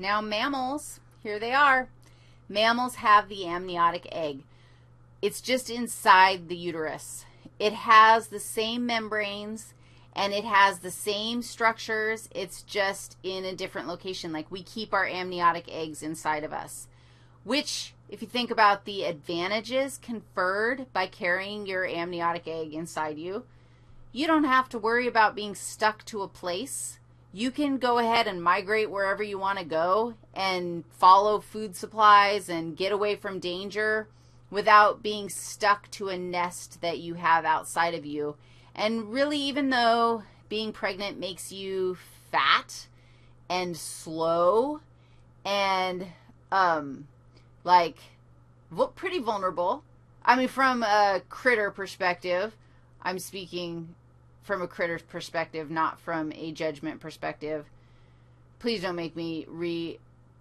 Now mammals, here they are. Mammals have the amniotic egg. It's just inside the uterus. It has the same membranes and it has the same structures. It's just in a different location. Like we keep our amniotic eggs inside of us, which if you think about the advantages conferred by carrying your amniotic egg inside you, you don't have to worry about being stuck to a place you can go ahead and migrate wherever you want to go and follow food supplies and get away from danger without being stuck to a nest that you have outside of you. And really, even though being pregnant makes you fat and slow and um, like pretty vulnerable, I mean, from a critter perspective, I'm speaking from a critter's perspective, not from a judgment perspective. Please don't make me re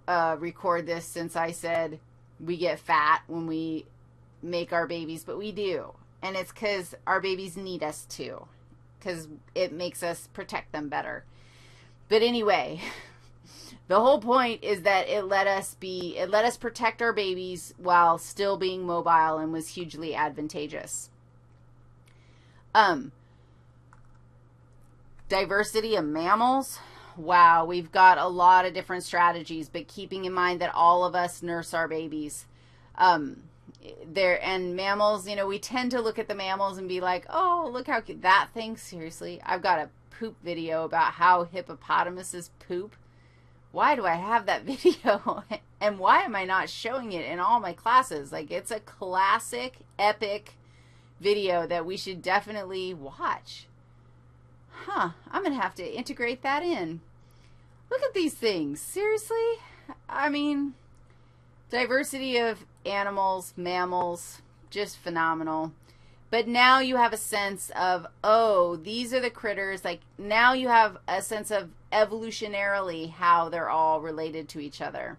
uh, record this since I said we get fat when we make our babies, but we do. And it's because our babies need us to, because it makes us protect them better. But anyway, the whole point is that it let us be, it let us protect our babies while still being mobile and was hugely advantageous. Um, diversity of mammals. Wow, we've got a lot of different strategies, but keeping in mind that all of us nurse our babies. Um, there and mammals, you know, we tend to look at the mammals and be like, "Oh, look how cute that thing." Seriously, I've got a poop video about how hippopotamuses poop. Why do I have that video? and why am I not showing it in all my classes? Like it's a classic epic video that we should definitely watch. Huh, I'm going to have to integrate that in. Look at these things. Seriously? I mean, diversity of animals, mammals, just phenomenal. But now you have a sense of, oh, these are the critters. Like, now you have a sense of evolutionarily how they're all related to each other.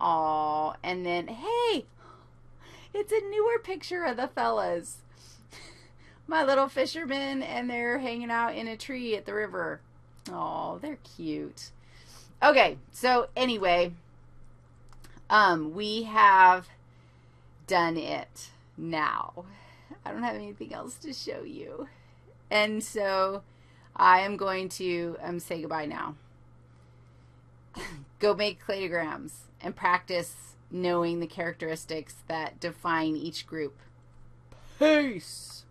Oh, and then, hey, it's a newer picture of the fellas my little fishermen and they're hanging out in a tree at the river. Oh, they're cute. Okay, so anyway, um, we have done it now. I don't have anything else to show you. And so I am going to um, say goodbye now. Go make cladograms and practice knowing the characteristics that define each group. Peace.